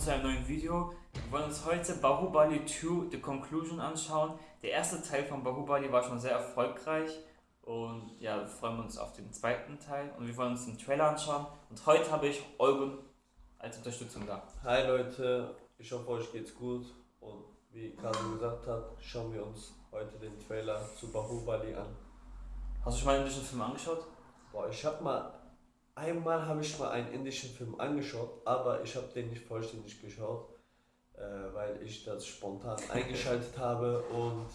zu einem neuen Video. Wir wollen uns heute Bahubali 2 The Conclusion anschauen. Der erste Teil von Bahubali war schon sehr erfolgreich und ja, wir freuen uns auf den zweiten Teil und wir wollen uns den Trailer anschauen. Und heute habe ich Eugen als Unterstützung da. Hi Leute, ich hoffe euch geht's gut und wie Kasim gesagt hat, schauen wir uns heute den Trailer zu Bahubali an. Hast du schon mal einen indischen Film angeschaut? Boah, ich habe mal einmal habe ich mal einen indischen Film angeschaut, aber ich habe den nicht vollständig geschaut, äh, weil ich das spontan eingeschaltet habe und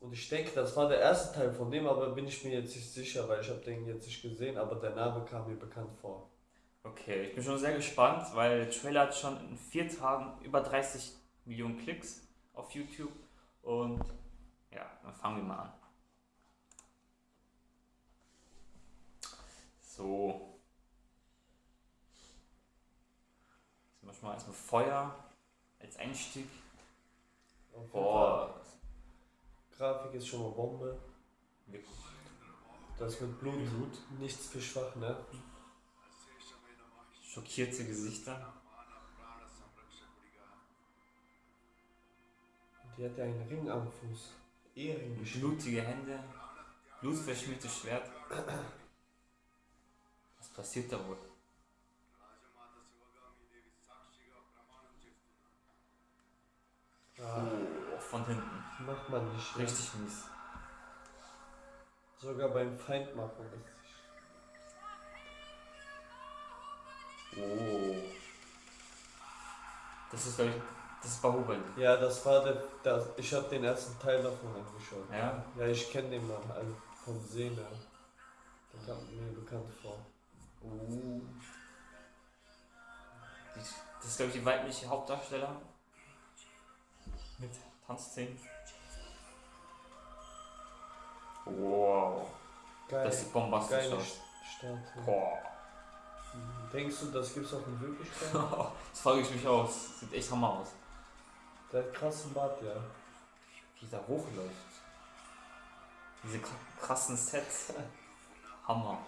und ich denke, das war der erste Teil von dem, aber bin ich mir jetzt nicht sicher, weil ich habe den jetzt nicht gesehen, aber der Name kam mir bekannt vor. Okay, ich bin schon sehr gespannt, weil der Trailer hat schon in vier Tagen über 30 Millionen Klicks auf YouTube und ja, dann fangen wir mal an. So. Jetzt machen wir mal erstmal Feuer als Einstieg. Boah, Grafik ist schon mal Bombe. wirklich. Das mit Blut, nichts für schwach, ne? Schockierte Gesichter. Die hat ja einen Ring am Fuß. Ehering. Blutige Hände. Blutverschmiertes Schwert. Was passiert da wohl? Ah, Oh, von hinten. macht man nicht. ne? Richtig mies. Sogar beim Feind macht man nicht. Oh. Das ist, glaube ich, das ist Bahubali. Ja, das war der. Das, ich habe den ersten Teil davon angeschaut. Ja? Ja, ich kenne den Mann also vom Sehen her. Der kam mir bekannt vor. Das ist, glaube ich, die weibliche Hauptdarsteller. Mit Tanzszenen. Wow. Geil. Das sieht bombastisch Geile aus. Statue. Boah. Denkst du, das gibt's auch in Wirklichkeit? Das frage ich mich aus. Sieht echt hammer aus. Der hat krassen Bart, ja. Wie der hochläuft. Diese kr- krassen Sets. Hammer.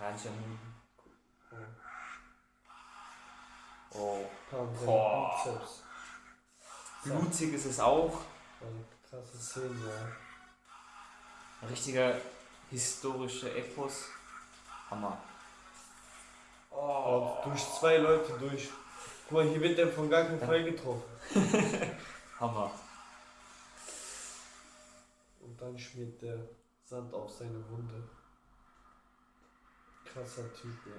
Raja Oh. Boah. Blutig ist es auch. Krasse Szenen, ja. Ein richtiger historischer Epos. Hammer. Oh. Durch zwei Leute durch. Guck mal, hier wird der von gar keinem Fall getroffen. Hammer. Und dann schmiert der Sand auf seine Wunde. Krasser Typ, ja.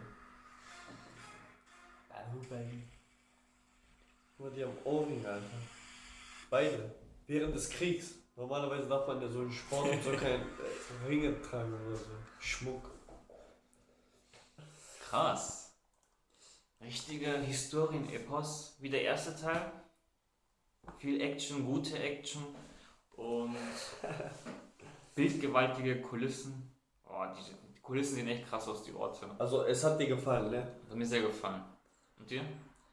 Bahubali. Guck mal, die haben Ohrringe, Alter. Beide. Während des Kriegs. Normalerweise darf man ja so einen Sport und so keine äh, Ringe tragen oder so. Schmuck. Krass. Richtiger Historien-Epos, wie der erste Teil. Viel Action, gute Action und bildgewaltige Kulissen. Oh, die, die Kulissen sehen echt krass aus, die Orte. Also, es hat dir gefallen, ne? Hat mir sehr gefallen. Und dir?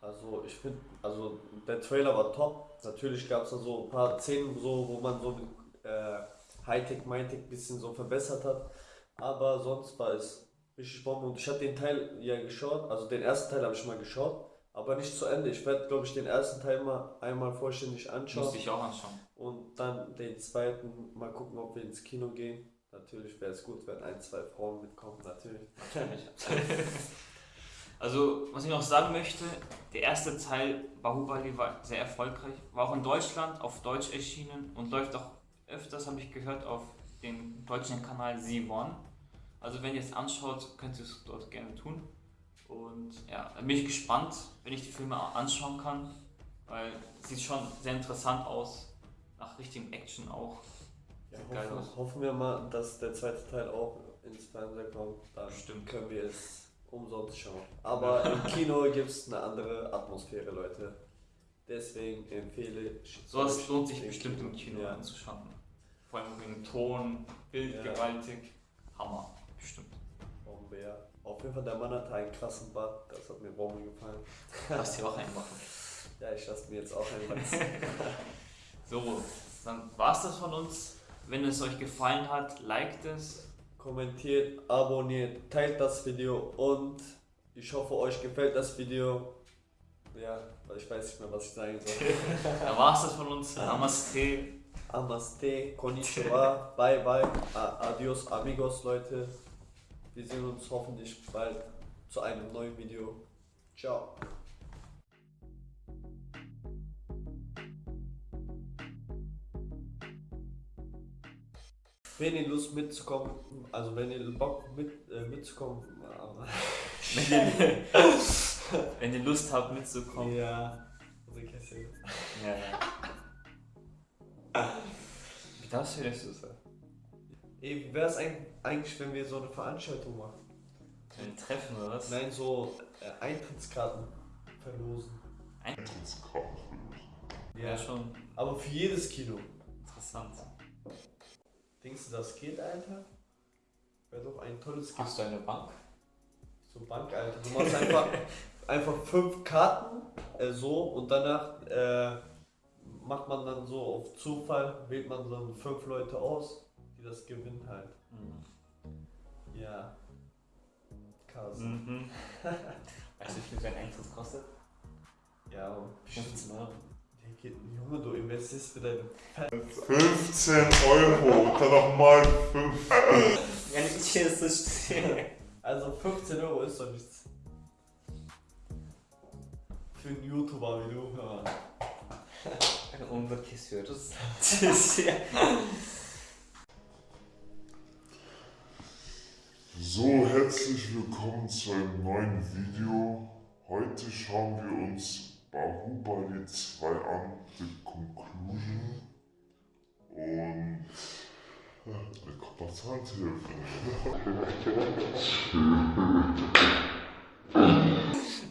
Also ich finde, also der Trailer war top. Natürlich gab es da so ein paar Szenen, so, wo man so äh, Hightech, Mindtech ein bisschen so verbessert hat. Aber sonst war es richtig Bombe. Und ich habe den Teil ja geschaut, also den ersten Teil habe ich mal geschaut, aber nicht zu Ende. Ich werde, glaube ich, den ersten Teil mal einmal vollständig anschauen Musste ich auch anschauen. und dann den zweiten mal gucken, ob wir ins Kino gehen. Natürlich wäre es gut, wenn ein, zwei Frauen mitkommen, natürlich. Also, was ich noch sagen möchte, der erste Teil Bahubali war sehr erfolgreich, war auch in Deutschland auf Deutsch erschienen und läuft auch öfters, habe ich gehört, auf dem deutschen Kanal Z1. Also, wenn ihr es anschaut, könnt ihr es dort gerne tun. Und ja, bin ich gespannt, wenn ich die Filme anschauen kann, weil es sieht schon sehr interessant aus, nach richtigem Action auch. Ja, hoffen, aus. hoffen wir mal, dass der zweite Teil auch ins Fernsehen kommt. Dann Stimmt. können wir es umsonst schauen. Aber im Kino gibt es eine andere Atmosphäre, Leute. Deswegen empfehle ich. Sowas euch lohnt sich bestimmt im Kino Ja. anzuschauen. Vor allem wegen Ton, Bild, Ja. gewaltig. Hammer, bestimmt. Bombe, ja. Auf jeden Fall, der Mann hatte einen krassen Bart. Das hat mir Bombe gefallen. Lass dir auch einen machen. Ja, ich lasse mir jetzt auch einen wachsen. So, dann war's das von uns. Wenn es euch gefallen hat, liked es, kommentiert, abonniert, teilt das Video und ich hoffe, euch gefällt das Video. Ja, ich weiß nicht mehr, was ich sagen soll. Da war's das von uns. Namaste. Namaste, konnichiwa, bye bye, adios amigos Leute. Wir sehen uns hoffentlich bald zu einem neuen Video. Ciao. Wenn ihr Lust mitzukommen, also wenn ihr Bock mit, äh, mitzukommen, Wenn ihr, wenn ihr Lust habt mitzukommen. ja, Kessel. Ja, ja. Wie darfst du das so sagen? Ey, wie wäre es eigentlich, wenn wir so eine Veranstaltung machen? Ein Treffen oder was? Nein, so äh, Eintrittskarten verlosen. Ja, schon Aber für jedes Kino. interessant. Denkst du, das geht, Alter? Wäre doch ein tolles Kino. Hast du eine Bank? So Bank, Alter. Du machst einfach, einfach fünf Karten äh, so und danach äh, macht man dann so auf Zufall, wählt man dann fünf Leute aus, die das gewinnen halt. Mhm. Ja. Krass. Mhm. Weißt du, wie viel so ein Eintritt kostet? Ja, aber 15 Euro. Junge, du investierst für deine 15 Euro, dann nochmal 5. Ja, nicht hier ist das stehen. Also 15 Euro ist doch nichts. Für einen YouTuber wie du, hör mal. Ein unbekissiertes. Das ja. So, herzlich willkommen zu einem neuen Video. Heute schauen wir uns Bahubali 2 an, The Conclusion. Und. Kommt noch Zahntelefon.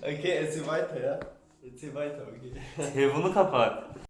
Okay, erzähl weiter, ja? Erzähl weiter, okay. Telefon kaputt.